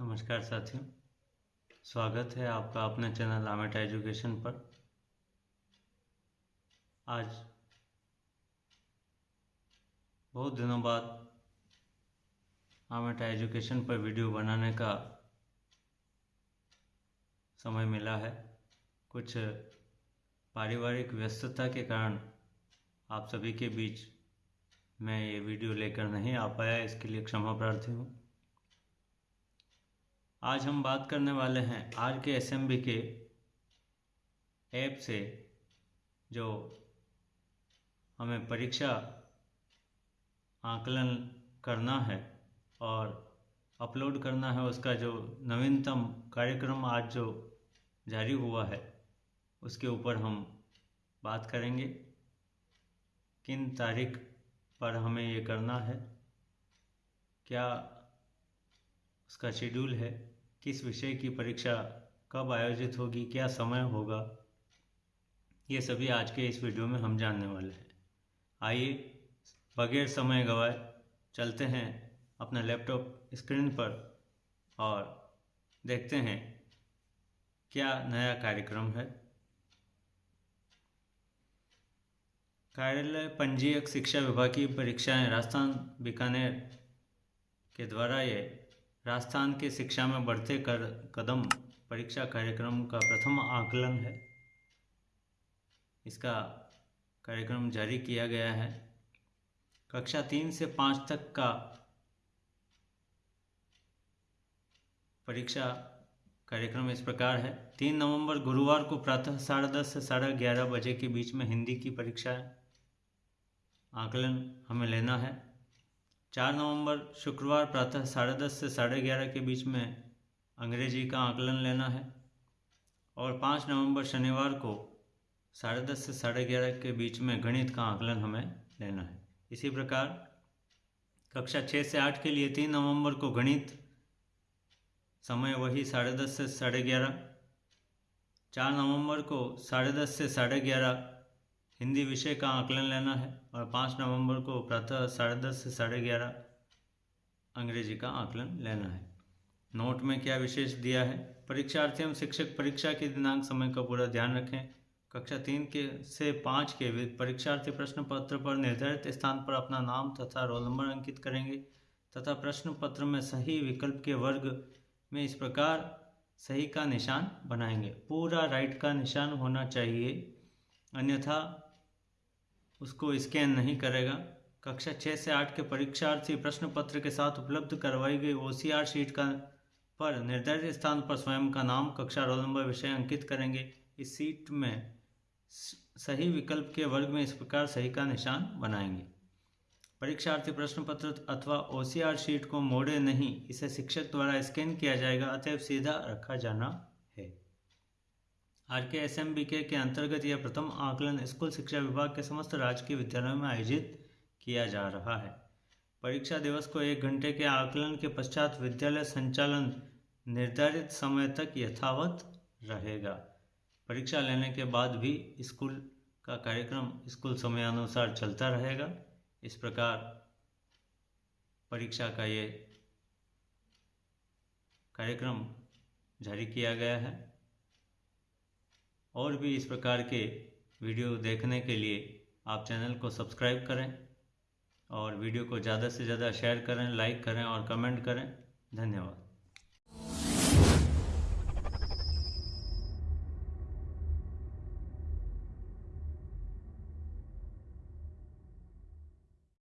नमस्कार साथियों, स्वागत है आपका अपने चैनल आमेट एजुकेशन पर। आज बहुत दिनों बाद आमेट एजुकेशन पर वीडियो बनाने का समय मिला है। कुछ पारिवारिक व्यस्तता के कारण आप सभी के बीच मैं ये वीडियो लेकर नहीं आ पाया, इसके लिए क्षमा प्रार्थी हूँ। आज हम बात करने वाले हैं R K S M B app app से, जो हमें परीक्षा आकलन करना है और अपलोड करना है उसका जो नवीनतम कार्यक्रम आज जो जारी हुआ है, उसके ऊपर हम बात करेंगे। किन तारीख पर हमें ये करना है? क्या उसका शेड्यूल है? किस विषय की परीक्षा कब आयोजित होगी, क्या समय होगा, ये सभी आज के इस वीडियो में हम जानने वाले हैं। आइए, बगैर समय गवाए, चलते हैं अपना लैपटॉप स्क्रीन पर और देखते हैं क्या नया कार्यक्रम है। कार्यालय पंजीयक शिक्षा विभाग की परीक्षाएँ राजस्थान बीकानेर के द्वारा ये राजस्थान के शिक्षा में बढ़ते कर, कदम परीक्षा कार्यक्रम का प्रथम आकलन है। इसका कार्यक्रम जारी किया गया है। कक्षा तीन से पाँच तक का परीक्षा कार्यक्रम इस प्रकार है। तीन नवंबर गुरुवार को प्रातः साढ़े दस से साढ़े ग्यारह बजे के बीच में हिंदी की परीक्षा आकलन हमें लेना है। चार नवंबर, शुक्रवार प्रातः साढ़े दस से साढ़े ग्यारह के बीच में अंग्रेज़ी का आकलन लेना है और पाँच नवंबर शनिवार को साढ़े दस से साढ़े ग्यारह के बीच में गणित का आकलन हमें लेना है। इसी प्रकार, कक्षा छः से आठ के लिए तीन नवंबर को गणित, समय वही साढ़े दस से साढ़े ग्यारह, चार नवंबर को साढ़े दस से साढ़े ग्यारह हिंदी विषय का आकलन लेना है और पाँच नवंबर को प्रातः साढ़े दस से साढ़े ग्यारह अंग्रेज़ी का आकलन लेना है। नोट में क्या विशेष दिया है? परीक्षार्थी एवं शिक्षक परीक्षा के दिनांक समय का पूरा ध्यान रखें। कक्षा तीन के से पाँच के परीक्षार्थी प्रश्न पत्र पर निर्धारित स्थान पर अपना नाम तथा रोल नंबर अंकित करेंगे तथा प्रश्न पत्र में सही विकल्प के वर्ग में इस प्रकार सही का निशान बनाएँगे। पूरा राइट का निशान होना चाहिए। अन्यथा उसको स्कैन नहीं करेगा। कक्षा छः से आठ के परीक्षार्थी प्रश्न पत्र के साथ उपलब्ध करवाई गई ओसीआर शीट का पर निर्धारित स्थान पर स्वयं का नाम, कक्षा रोल नंबर विषय अंकित करेंगे। इस सीट में सही विकल्प के वर्ग में इस प्रकार सही का निशान बनाएँगे। परीक्षार्थी प्रश्न पत्र अथवा ओसीआर शीट को मोड़े नहीं, इसे शिक्षक द्वारा स्कैन किया जाएगा। अतएव सीधा रखा जाना are K S M B के के अंतर्गत यह प्रथम आकलन स्कूल शिक्षा विभाग के समस्त राजकीय विद्यालयों में आयोजित किया जा रहा है। परीक्षा दिवस को एक घंटे के आकलन के पश्चात विद्यालय संचालन निर्धारित समय तक यथावत रहेगा। परीक्षा लेने के बाद भी स्कूल का कार्यक्रम स्कूल समयानुसार चलता रहेगा। इस प्रकार परीक्षा का ये कार्यक्रम जारी किया गया है। और भी इस प्रकार के वीडियो देखने के लिए आप चैनल को सब्सक्राइब करें और वीडियो को ज़्यादा से ज़्यादा शेयर करें, लाइक करें और कमेंट करें। धन्यवाद।